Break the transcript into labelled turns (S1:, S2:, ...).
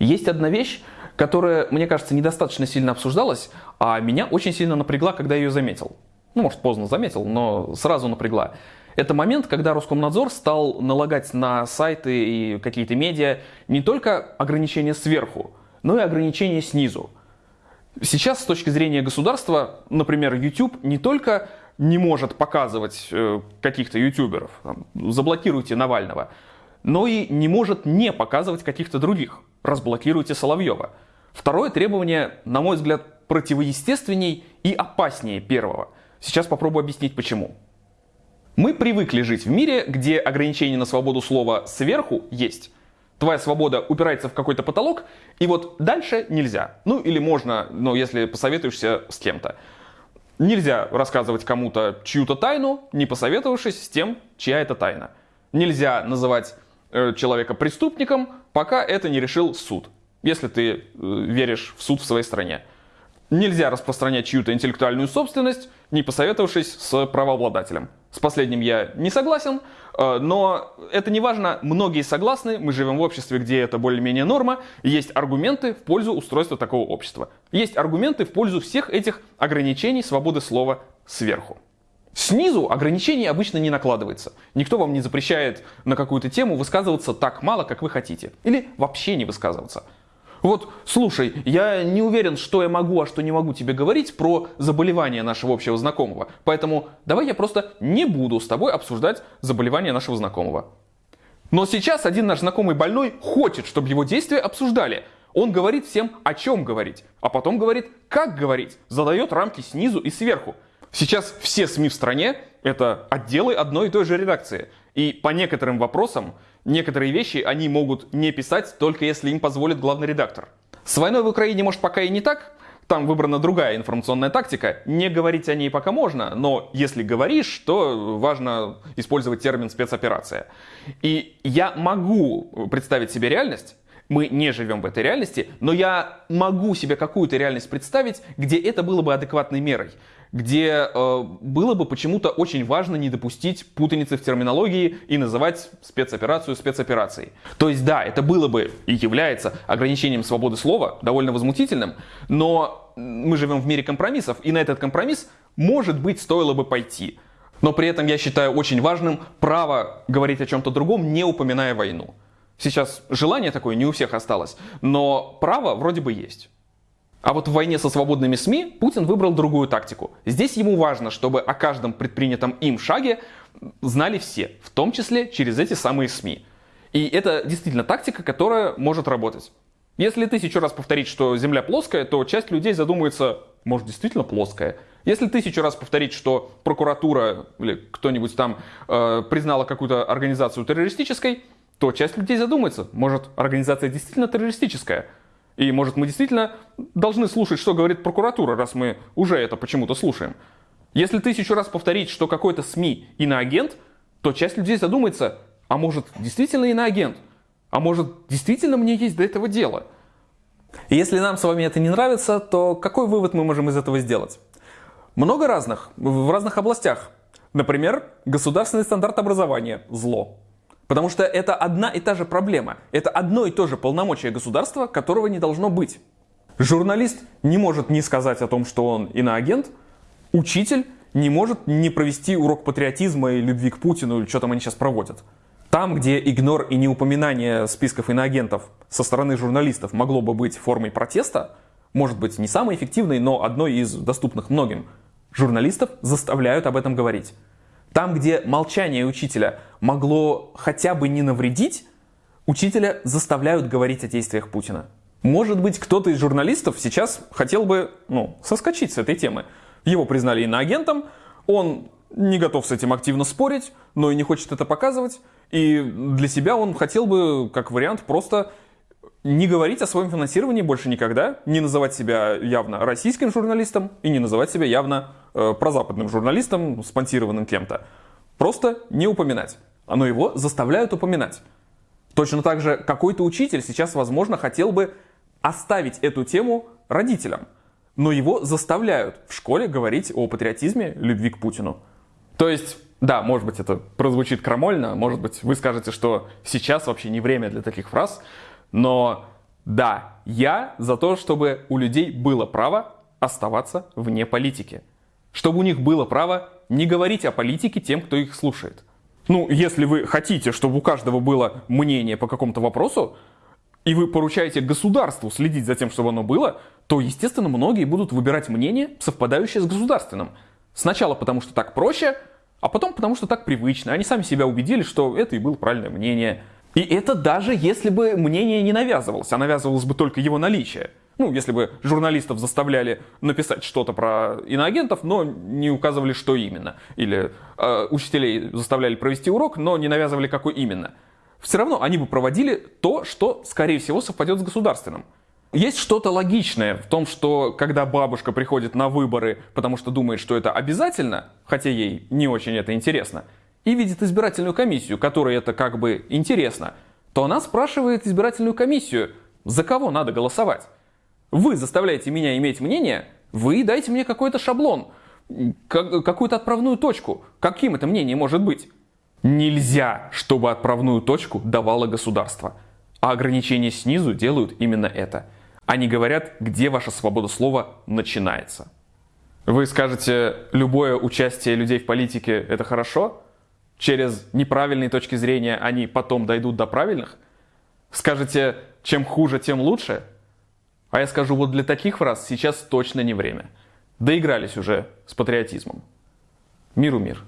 S1: Есть одна вещь, которая, мне кажется, недостаточно сильно обсуждалась, а меня очень сильно напрягла, когда я ее заметил. Ну, может, поздно заметил, но сразу напрягла. Это момент, когда Роскомнадзор стал налагать на сайты и какие-то медиа не только ограничения сверху, но и ограничения снизу. Сейчас с точки зрения государства, например, YouTube не только не может показывать э, каких-то ютуберов, там, заблокируйте Навального, но и не может не показывать каких-то других, разблокируйте Соловьева. Второе требование, на мой взгляд, противоестественней и опаснее первого. Сейчас попробую объяснить почему. Мы привыкли жить в мире, где ограничение на свободу слова сверху есть. Твоя свобода упирается в какой-то потолок, и вот дальше нельзя. Ну или можно, но если посоветуешься с кем-то. Нельзя рассказывать кому-то чью-то тайну, не посоветовавшись с тем, чья это тайна. Нельзя называть человека преступником, пока это не решил суд, если ты э, веришь в суд в своей стране. Нельзя распространять чью-то интеллектуальную собственность, не посоветовавшись с правообладателем. С последним я не согласен, э, но это не важно, многие согласны, мы живем в обществе, где это более-менее норма, есть аргументы в пользу устройства такого общества. Есть аргументы в пользу всех этих ограничений свободы слова сверху. Снизу ограничений обычно не накладывается. Никто вам не запрещает на какую-то тему высказываться так мало, как вы хотите. Или вообще не высказываться. Вот, слушай, я не уверен, что я могу, а что не могу тебе говорить про заболевание нашего общего знакомого. Поэтому давай я просто не буду с тобой обсуждать заболевание нашего знакомого. Но сейчас один наш знакомый больной хочет, чтобы его действия обсуждали. Он говорит всем, о чем говорить, а потом говорит, как говорить, задает рамки снизу и сверху. Сейчас все СМИ в стране — это отделы одной и той же редакции. И по некоторым вопросам некоторые вещи они могут не писать, только если им позволит главный редактор. С войной в Украине, может, пока и не так, там выбрана другая информационная тактика. Не говорить о ней пока можно, но если говоришь, то важно использовать термин спецоперация. И я могу представить себе реальность, мы не живем в этой реальности, но я могу себе какую-то реальность представить, где это было бы адекватной мерой где э, было бы почему-то очень важно не допустить путаницы в терминологии и называть спецоперацию спецоперацией. То есть да, это было бы и является ограничением свободы слова, довольно возмутительным, но мы живем в мире компромиссов, и на этот компромисс, может быть, стоило бы пойти. Но при этом я считаю очень важным право говорить о чем-то другом, не упоминая войну. Сейчас желание такое не у всех осталось, но право вроде бы есть. А вот в войне со свободными СМИ Путин выбрал другую тактику. Здесь ему важно, чтобы о каждом предпринятом им шаге знали все, в том числе через эти самые СМИ. И это действительно тактика, которая может работать. Если тысячу раз повторить, что Земля плоская, то часть людей задумается, может действительно плоская. Если тысячу раз повторить, что прокуратура или кто-нибудь там э, признала какую-то организацию террористической, то часть людей задумается, может организация действительно террористическая. И может мы действительно должны слушать, что говорит прокуратура, раз мы уже это почему-то слушаем. Если тысячу раз повторить, что какой-то СМИ иноагент, то часть людей задумается, а может действительно иноагент? А может действительно мне есть до этого дело? Если нам с вами это не нравится, то какой вывод мы можем из этого сделать? Много разных, в разных областях. Например, государственный стандарт образования – зло. Потому что это одна и та же проблема. Это одно и то же полномочие государства, которого не должно быть. Журналист не может не сказать о том, что он иноагент. Учитель не может не провести урок патриотизма и любви к Путину, или что там они сейчас проводят. Там, где игнор и неупоминание списков иноагентов со стороны журналистов могло бы быть формой протеста, может быть не самой эффективной, но одной из доступных многим, журналистов заставляют об этом говорить. Там, где молчание учителя могло хотя бы не навредить, учителя заставляют говорить о действиях Путина. Может быть, кто-то из журналистов сейчас хотел бы ну, соскочить с этой темы. Его признали иноагентом, он не готов с этим активно спорить, но и не хочет это показывать. И для себя он хотел бы, как вариант, просто не говорить о своем финансировании больше никогда, не называть себя явно российским журналистом и не называть себя явно э, прозападным журналистом, спонсированным кем-то. Просто не упоминать. Но его заставляют упоминать. Точно так же какой-то учитель сейчас, возможно, хотел бы оставить эту тему родителям. Но его заставляют в школе говорить о патриотизме, любви к Путину. То есть, да, может быть, это прозвучит крамольно, может быть, вы скажете, что сейчас вообще не время для таких фраз, но Да, я за то, чтобы у людей было право оставаться вне политики. Чтобы у них было право не говорить о политике тем, кто их слушает. Ну, если вы хотите, чтобы у каждого было мнение по какому-то вопросу, и вы поручаете государству следить за тем, чтобы оно было, то, естественно, многие будут выбирать мнение, совпадающее с государственным. Сначала потому, что так проще, а потом потому, что так привычно. Они сами себя убедили, что это и было правильное мнение. И это даже если бы мнение не навязывалось, а навязывалось бы только его наличие. Ну, если бы журналистов заставляли написать что-то про иноагентов, но не указывали, что именно. Или э, учителей заставляли провести урок, но не навязывали, какой именно. Все равно они бы проводили то, что, скорее всего, совпадет с государственным. Есть что-то логичное в том, что когда бабушка приходит на выборы, потому что думает, что это обязательно, хотя ей не очень это интересно, и видит избирательную комиссию, которой это как бы интересно, то она спрашивает избирательную комиссию, за кого надо голосовать. Вы заставляете меня иметь мнение, вы дайте мне какой-то шаблон, какую-то отправную точку. Каким это мнение может быть? Нельзя, чтобы отправную точку давало государство. А ограничения снизу делают именно это. Они говорят, где ваша свобода слова начинается. Вы скажете, любое участие людей в политике – это хорошо? Через неправильные точки зрения они потом дойдут до правильных? Скажете, чем хуже, тем лучше? А я скажу, вот для таких фраз сейчас точно не время. Доигрались уже с патриотизмом. Миру мир.